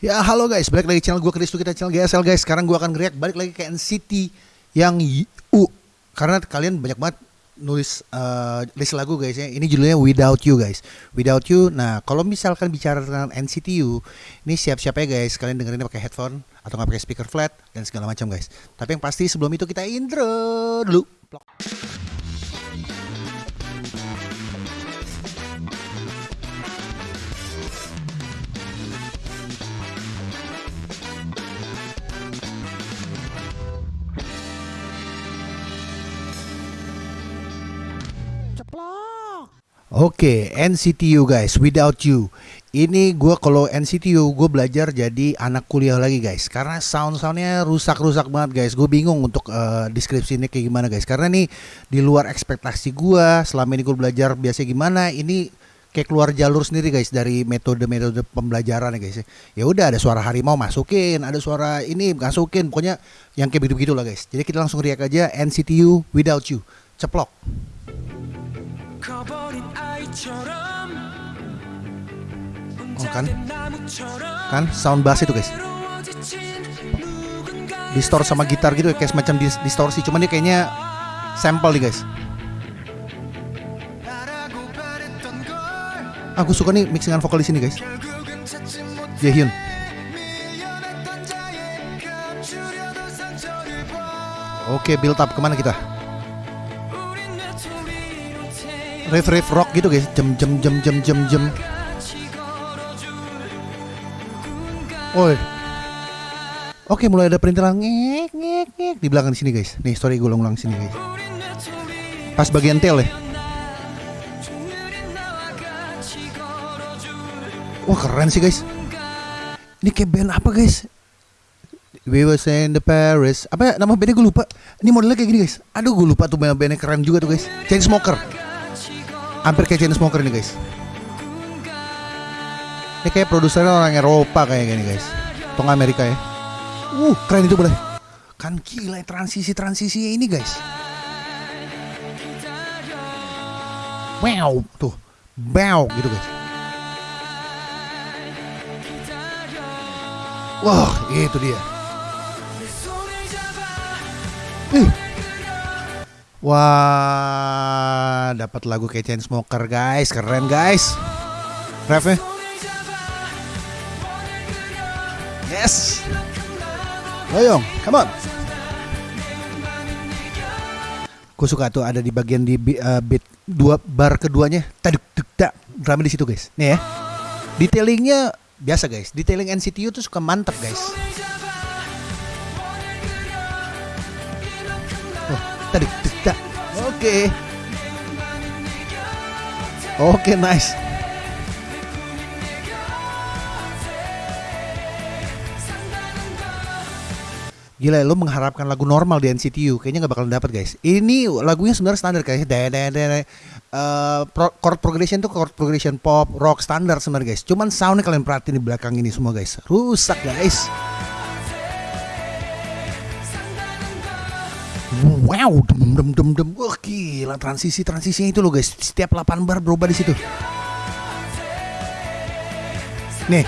Ya halo guys, balik lagi channel gue Chris kita channel GSL guys. Sekarang gue akan react balik lagi ke NCT yang U. Karena kalian banyak banget nulis uh, list lagu guys ya. Ini judulnya Without You guys. Without You. Nah kalau misalkan bicara tentang NCT U, ini siap-siap ya guys. Kalian dengerinnya pakai headphone atau nggak pakai speaker flat dan segala macam guys. Tapi yang pasti sebelum itu kita intro dulu. Oke, okay, NCTU guys, without you. Ini gue kalau NCTU gue belajar jadi anak kuliah lagi guys. Karena sound soundnya rusak-rusak banget guys. Gue bingung untuk uh, deskripsi ini kayak gimana guys. Karena nih di luar ekspektasi gue. Selama ini gue belajar biasa gimana. Ini kayak keluar jalur sendiri guys dari metode-metode pembelajaran ya guys. Ya udah ada suara harimau masukin, ada suara ini masukin. Pokoknya yang kayak begitu-begitu lah guys. Jadi kita langsung riak aja NCTU without you. Ceplok. Oh kan? Kan? Sound bass itu guys. Distor sama gitar gitu kayak semacam distorsi. Cuman dia kayaknya sampel nih guys. Aku suka nih mixingan vokal di sini guys. Jaehyun Oke build up. Ke mana kita riff riff rock gitu guys jem jem jem jem jem jem Oi. Oke, mulai ada perintilan ngek ngek ngek di belakang sini guys. Nih, story gue ulang-ulang sini guys. Pas bagian tail ya. Wah, keren sih guys. Ini kayak band apa guys? We were in the Paris. Apa ya, nama bandnya gue lupa. Ini modelnya kayak gini guys. Aduh, gue lupa tuh bandnya keren juga tuh guys. Chainsmoker. Hampir kayak Chainsmoker ini guys. Ini kayak produsernya orang Eropa kayak gini guys. Tong Amerika ya. Uh, keren itu boleh. Kan gila transisi-transisi ini guys. Wow, tuh. Bow gitu guys. Wah, itu dia. Wah, dapat lagu kayak Chainsmoker guys, keren guys. Refnya. Yes. Loyong, come on. Gue suka tuh ada di bagian di uh, beat dua bar keduanya. Taduk tuk tak drama di situ guys. Nih ya. Detailingnya biasa guys. Detailing NCTU tuh suka mantep guys. Oh, taduk tuk. Oke. Okay. Oke, okay, nice. Gila lo mengharapkan lagu normal di NCTU kayaknya nggak bakal dapet guys. Ini lagunya sebenarnya standar kayaknya. Dede dede uh, pro, chord progression tuh chord progression pop rock standar sebenarnya guys. Cuman soundnya kalian perhatiin di belakang ini semua guys. Rusak guys. Wow, dem dem dem dem. Wah gila transisi transisinya itu loh guys. Setiap 8 bar berubah di situ. Nih.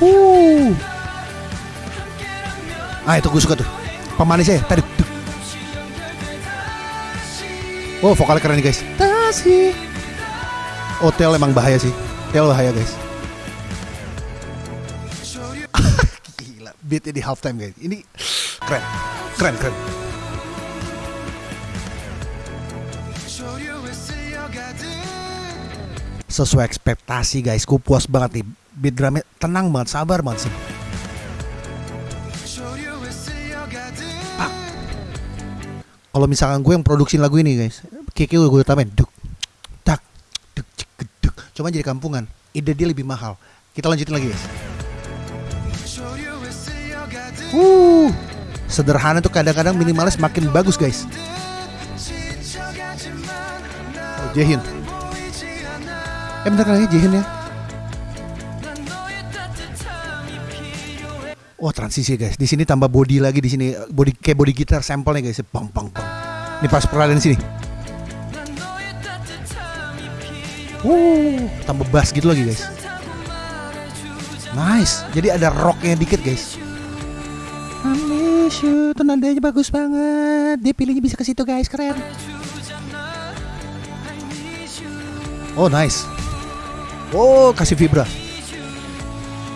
Uh. Ah itu gue suka tuh Pemanisnya tadi Oh vokalnya keren nih guys Tasi Oh emang bahaya sih Tel bahaya guys Gila Beatnya di halftime guys Ini keren Keren keren Sesuai ekspektasi guys. Gue puas banget nih. Beat drumnya tenang banget Sabar banget sih. Kalau misalkan gue yang produksi lagu ini guys kiki gue gue tambahin duk tak duk cek duk cuma jadi kampungan. Ide dia lebih mahal. Kita lanjutin lagi guys. Uh sederhana tuh kadang-kadang minimalis makin bagus guys oh Jaehyun eh bentar lagi Jaehyun ya Wah transisi guys, di sini tambah body lagi di sini body kayak body gitar sampelnya guys, pang pang pang. Ini pas peralihan sini. Uh, tambah bass gitu lagi guys. Nice. Jadi ada rocknya dikit guys. I miss you. Bagus banget. Dia pilihnya bisa ke situ guys, keren. Oh nice. Oh kasih vibra.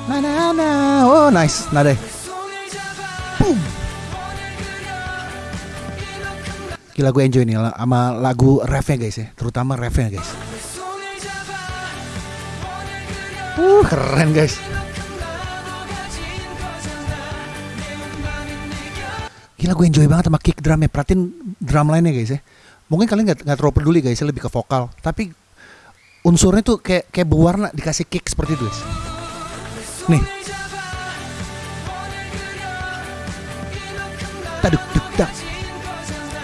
Nah nah nah. Oh nice. Nada. Boom. Gila gue enjoy nih sama lagu refnya guys ya, terutama refnya guys. Uh, keren guys. Gila gue enjoy banget sama kick drumnya. Perhatiin drum lainnya guys ya. Mungkin kalian nggak nggak terlalu peduli guys, lebih ke vokal. Tapi unsurnya tuh kayak kayak berwarna dikasih kick seperti itu guys. Nih. Taduk duk dak.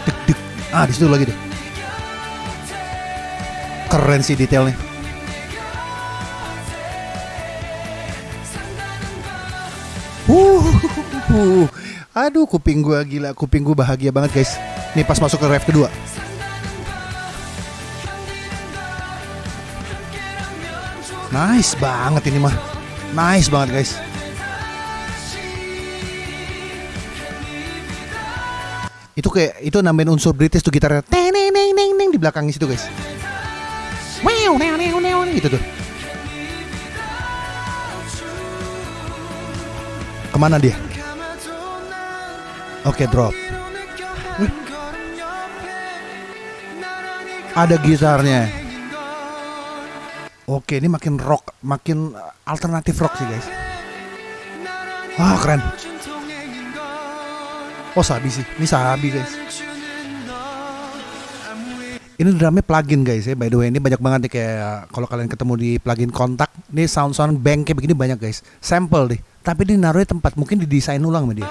Duk duk. Ah di situ lagi deh. Keren sih detailnya. Uh, uh, aduh kuping gua gila, kuping gua bahagia banget guys. Nih pas masuk ke ref kedua. Nice banget ini mah. Nice banget guys. Itu kayak itu nambahin unsur British tuh gitarnya. Teng neng neng neng di belakang situ guys. Wow, neng neng neng gitu tuh. Ke mana dia? Oke, drop. Wih. Ada gitarnya. Oke, ini makin rock, makin alternatif rock sih guys. Wah keren. Oh sabi sih, ini sabi guys. Ini drumnya plugin guys ya, by the way ini banyak banget nih kayak kalau kalian ketemu di plugin kontak, ini sound sound bank kayak begini banyak guys. Sampel deh, tapi di naruhnya tempat mungkin didesain ulang sama dia.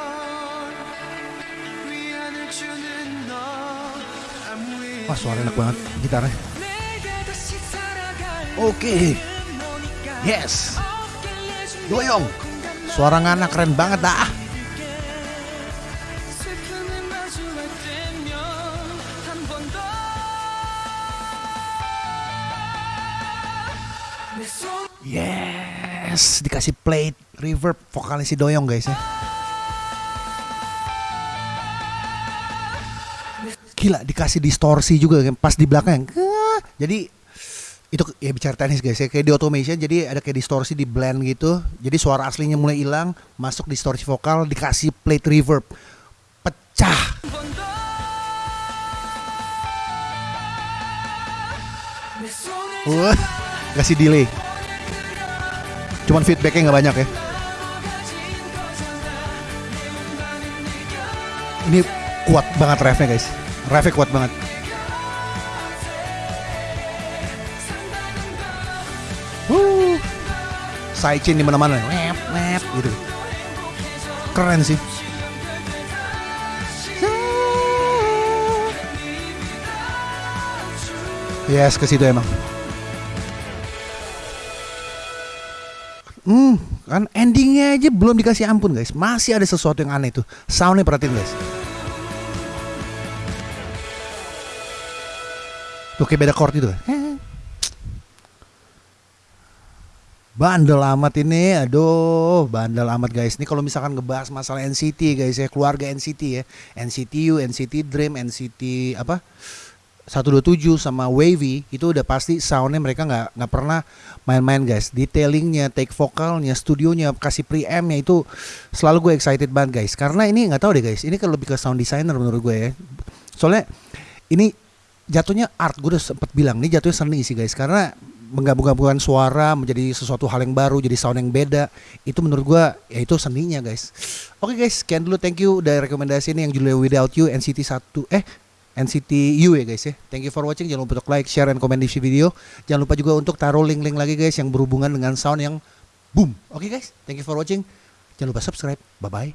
Wah suara enak banget gitarnya. Oke. Yes. Doyong. Suara ngana keren banget dah. Yes, dikasih plate reverb vokalnya si Doyong guys ya. Gila dikasih distorsi juga pas di belakang. Jadi itu ya bicara teknis guys ya. Kayak di automation jadi ada kayak distorsi di blend gitu. Jadi suara aslinya mulai hilang masuk distorsi vokal dikasih plate reverb. Pecah! Wah kasih delay. Cuman feedbacknya nggak banyak ya. Ini kuat banget refnya guys. Refnya kuat banget sidechain di mana-mana, wep, wep, gitu. Keren sih. Yes, ke situ emang. Hmm, kan endingnya aja belum dikasih ampun guys. Masih ada sesuatu yang aneh tuh. Soundnya perhatiin guys. Tuh kayak beda chord itu kan. Bandel amat ini, aduh, bandel amat guys. Ini kalau misalkan ngebahas masalah NCT guys ya, keluarga NCT ya, NCTU, NCT Dream, NCT apa, 127 sama Wavy itu udah pasti soundnya mereka nggak nggak pernah main-main guys. Detailingnya, take vokalnya, studionya, kasih preampnya itu selalu gue excited banget guys. Karena ini nggak tahu deh guys, ini kan lebih ke sound designer menurut gue ya. Soalnya ini jatuhnya art gue udah sempet bilang ini jatuhnya seni sih guys karena menggabung-gabungkan suara menjadi sesuatu hal yang baru jadi sound yang beda. Itu menurut gua ya itu seninya guys. Oke guys sekian dulu. Thank you. Dari rekomendasi ini yang judulnya Without You NCT 1 eh NCT U ya guys ya. Thank you for watching. Jangan lupa untuk like share dan komen di video. Jangan lupa juga untuk taruh link-link lagi guys yang berhubungan dengan sound yang boom. Oke guys thank you for watching. Jangan lupa subscribe. Bye bye